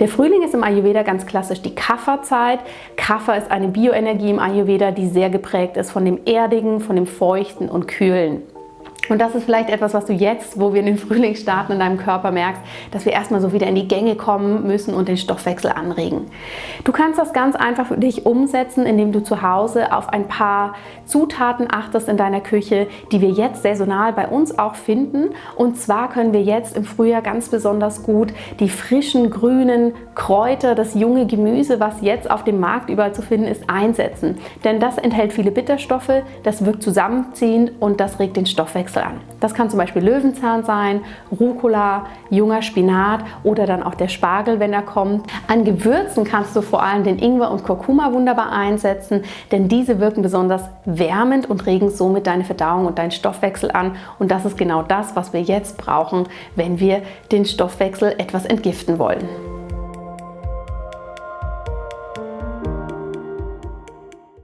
Der Frühling ist im Ayurveda ganz klassisch die Kapha-Zeit. Kapha ist eine Bioenergie im Ayurveda, die sehr geprägt ist von dem Erdigen, von dem Feuchten und Kühlen. Und das ist vielleicht etwas, was du jetzt, wo wir in den Frühling starten, in deinem Körper merkst, dass wir erstmal so wieder in die Gänge kommen müssen und den Stoffwechsel anregen. Du kannst das ganz einfach für dich umsetzen, indem du zu Hause auf ein paar Zutaten achtest in deiner Küche, die wir jetzt saisonal bei uns auch finden. Und zwar können wir jetzt im Frühjahr ganz besonders gut die frischen grünen Kräuter, das junge Gemüse, was jetzt auf dem Markt überall zu finden ist, einsetzen. Denn das enthält viele Bitterstoffe, das wirkt zusammenziehend und das regt den Stoffwechsel An. Das kann zum Beispiel Löwenzahn sein, Rucola, junger Spinat oder dann auch der Spargel, wenn er kommt. An Gewürzen kannst du vor allem den Ingwer und Kurkuma wunderbar einsetzen, denn diese wirken besonders wärmend und regen somit deine Verdauung und deinen Stoffwechsel an. Und das ist genau das, was wir jetzt brauchen, wenn wir den Stoffwechsel etwas entgiften wollen.